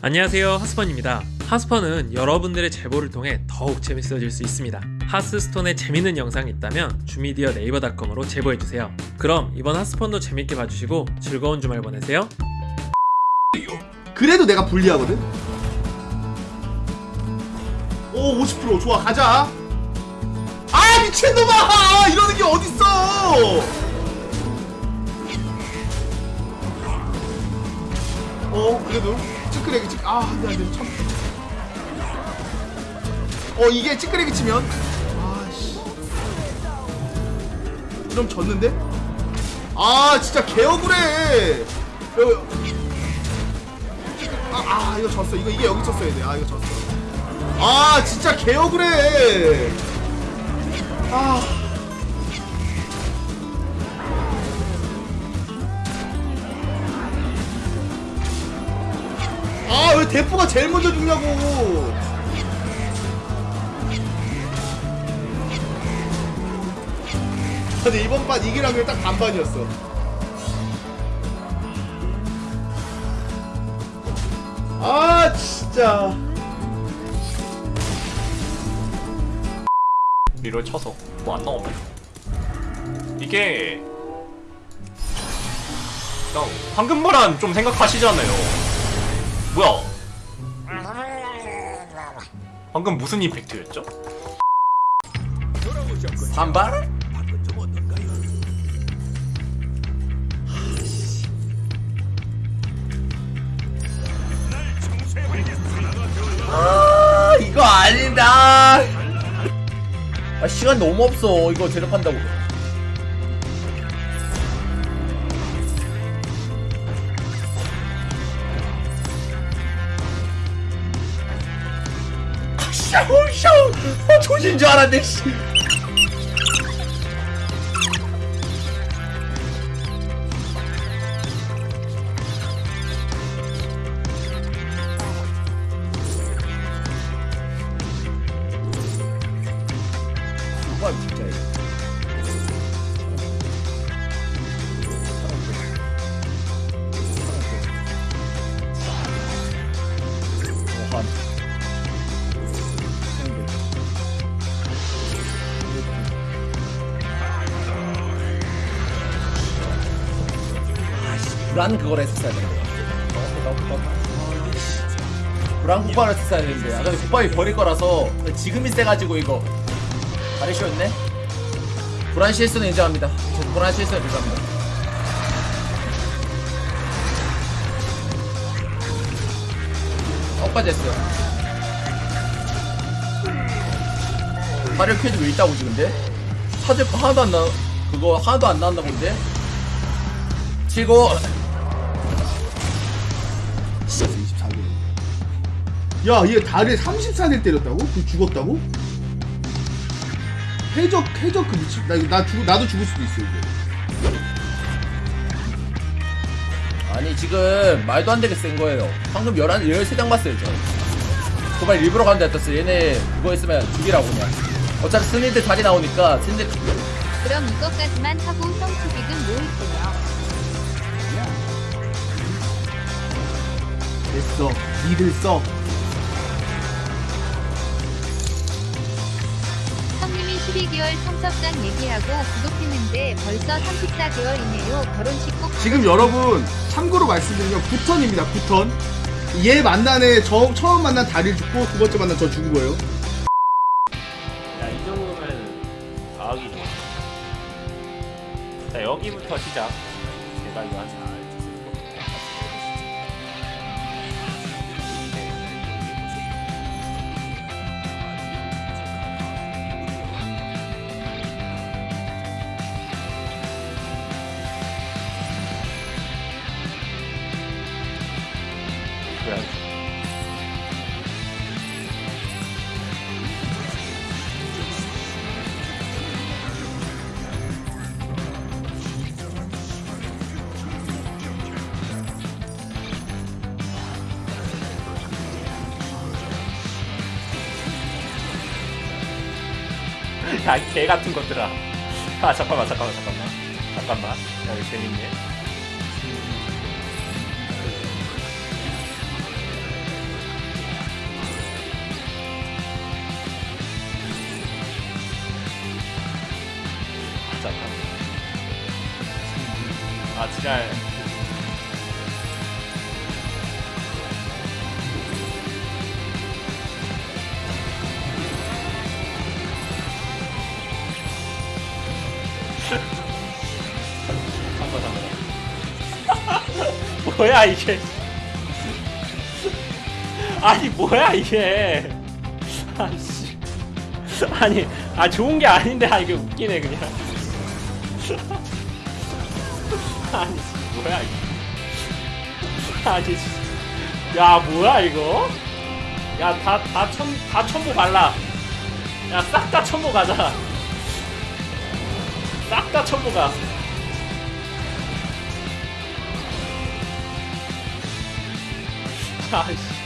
안녕하세요 하스펀입니다 하스펀은 여러분들의 제보를 통해 더욱 재밌어질 수 있습니다 하스스톤에 재밌는 영상이 있다면 주미디어 네이버닷컴으로 제보해주세요 그럼 이번 하스펀도 재밌게 봐주시고 즐거운 주말 보내세요 그래도 내가 불리하거든? 오, 50% 좋아, 가자. 아, 미친놈아! 이러는 게 어딨어! 어, 그래도 찌끄레기 찌, 아, 안 돼, 안 돼, 참. 어, 이게 찌끄레기 치면, 아씨. 그럼 졌는데? 아, 진짜 개억울해. 여- 아, 아 이거 졌어 이거 이게 여기 쳤어야 돼아 이거 졌어 아 진짜 개억울해 아 왜 대포가 제일 먼저 죽냐고! 근데 이번 판 이기라면 딱 반반이었어. 아, 진짜. 리롤 쳐서 뭐 안 나오면 이게 그냥 황금보란 좀 생각하시잖아요 뭐야 방금 무슨 임팩트였죠? 반발? 아 이거 아니다 아 시간 너무 없어 이거 제작한다고 샤오샤오 아 조진 줄 알았네 씨 불안 그걸 했었어야 되는데 불안 국밥을 했었어야 되는데. 아까 국밥이 버릴 거라서 지금이 세가지고 이거. 다리 쉬었네? 불안 실수는 인정합니다. 저 불안 실수는 인정합니다. 엇까지 했어요. 발을 퀴즈 왜 있다고 지근데? 거 하나도 안 나, 그거 하나도 안 나왔나 본데? 치고 24개. 야, 얘 다리에 34대 때렸다고? 그 죽었다고? 해적, 해적 그 미친. 나, 나 죽, 나도 죽을 수도 있어, 이거. 아니 지금 말도 안 되게 센 거예요 방금 11, 13장 봤어요 저 도발 일부러 간다 했었어 얘네 그거 있으면 죽이라고 그냥 어차피 스니들 다리 나오니까 스니들 그럼 이것까지만 하고 성투빅은 모을 됐어. 니들 써. 성님이 12개월 성석장 얘기하고 구독했는데 벌써 34개월이네요. 결혼식 꼭 지금 여러분, 참고로 말씀드리면 9턴입니다, 9턴. 얘 만난에 저, 처음 만난 다리를 죽고 두 번째 만난 저 죽은 거예요. 야이 정도면 과학이 좋아 자 여기부터 시작 제가 이거 한 그래 야개 같은 것들아. 아 잠깐만 잠깐만 잠깐만. 잠깐만. 야 이거 재밌네 아 지랄 한번 한번 뭐야 이게? 아니 뭐야 이게? 아씨. 아니 아 좋은 게 아닌데 아 이게 웃기네 그냥 아니 뭐야 이거. 아니 야 뭐야 이거? 야다다천다 첨보 발라. 야 싹다 첨보 가자. 싹다 첨보 가. 아이씨